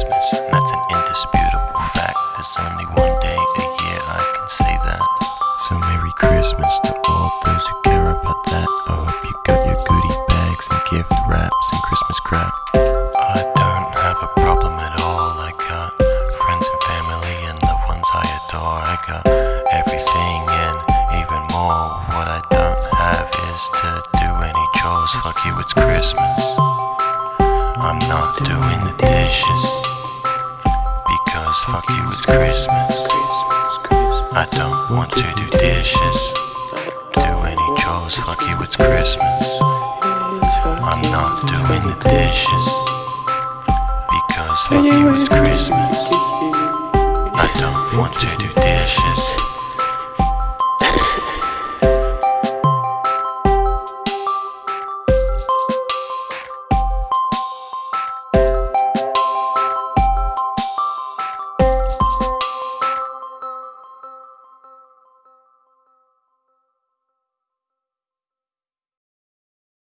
Christmas, and that's an indisputable fact. There's only one day a year I can say that. So Merry Christmas to all those who care about that. I hope you got your goodie bags and gift wraps and Christmas crap. I don't have a problem at all. I got friends and family and loved ones I adore. I got everything and even more. What I don't have is to do any chores. Fuck you, it's Christmas. I'm not doing the dishes because fuck you, it's Christmas. I don't want to do dishes. Do any chores, fuck you, it's Christmas. I'm not doing the dishes because fuck you, it's Christmas. I don't want to do dishes.